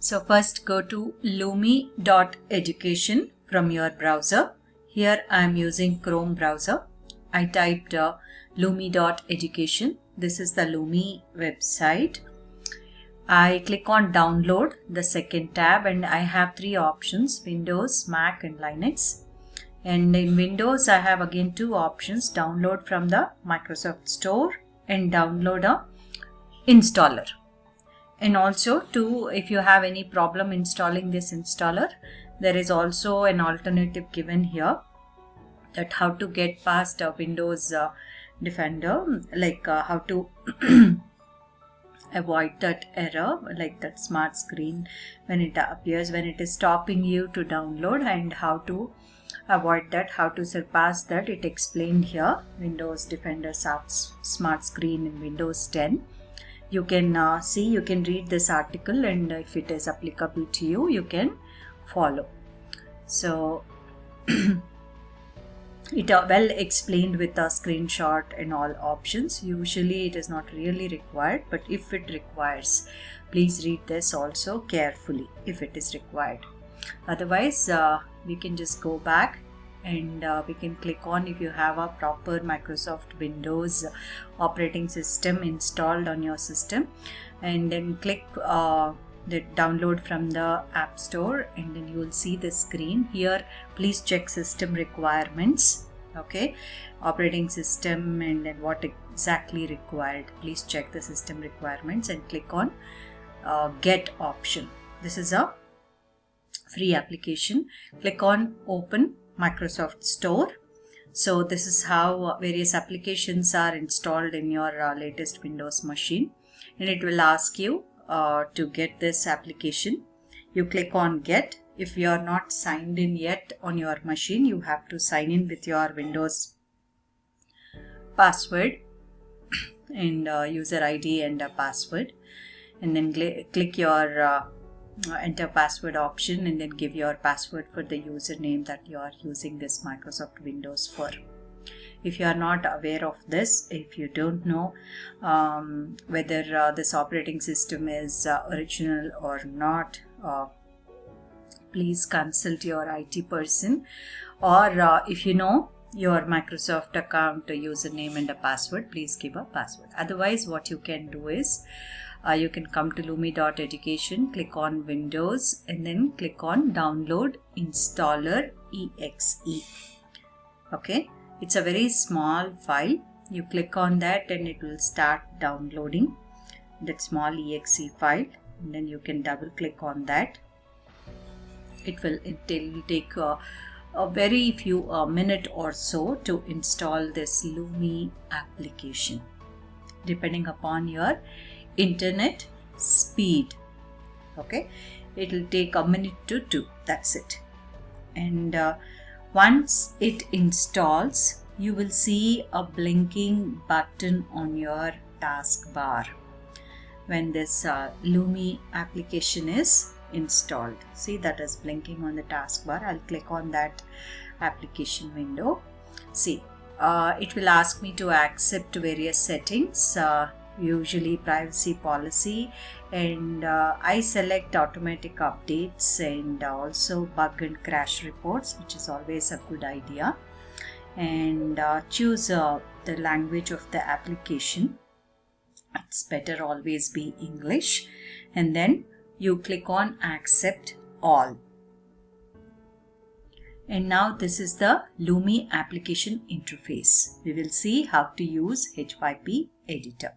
So first go to lumi.education from your browser. Here I am using Chrome browser. I typed uh, lumi.education. This is the Lumi website. I click on download the second tab and I have three options Windows, Mac and Linux. And in Windows I have again two options download from the Microsoft Store and download a installer and also to if you have any problem installing this installer there is also an alternative given here that how to get past a windows uh, defender like uh, how to avoid that error like that smart screen when it appears when it is stopping you to download and how to avoid that how to surpass that. It explained here windows defender smart screen in windows 10 you can uh, see you can read this article and if it is applicable to you you can follow. So it uh, well explained with a screenshot and all options. Usually it is not really required but if it requires please read this also carefully if it is required. Otherwise uh, we can just go back and uh, we can click on if you have a proper Microsoft Windows operating system installed on your system. And then click uh, the download from the app store and then you will see the screen. Here please check system requirements okay? Operating system and then what exactly required. Please check the system requirements and click on uh, get option. This is a free application. Click on open Microsoft Store. So this is how various applications are installed in your uh, latest Windows machine and it will ask you uh, to get this application. You click on get. If you are not signed in yet on your machine, you have to sign in with your Windows password and uh, user ID and a password and then click your uh, enter password option and then give your password for the username that you are using this Microsoft Windows for. If you are not aware of this, if you don't know um, whether uh, this operating system is uh, original or not, uh, please consult your IT person or uh, if you know your Microsoft account a username and a password, please give a password. Otherwise, what you can do is uh, you can come to lumi.education click on windows and then click on download installer exe. Okay? It's a very small file. You click on that and it will start downloading that small exe file. And then you can double click on that. It will it will take a, a very few a minute or so to install this lumi application. Depending upon your internet speed okay? It will take a minute to two that's it. And uh, once it installs you will see a blinking button on your taskbar. When this uh, Lumi application is installed. See that is blinking on the taskbar. I'll click on that application window. See uh, it will ask me to accept various settings uh, usually privacy policy and uh, I select automatic updates and also bug and crash reports which is always a good idea. And uh, choose uh, the language of the application. It's better always be English. And then you click on accept all and now this is the Lumi application interface. We will see how to use H5P editor.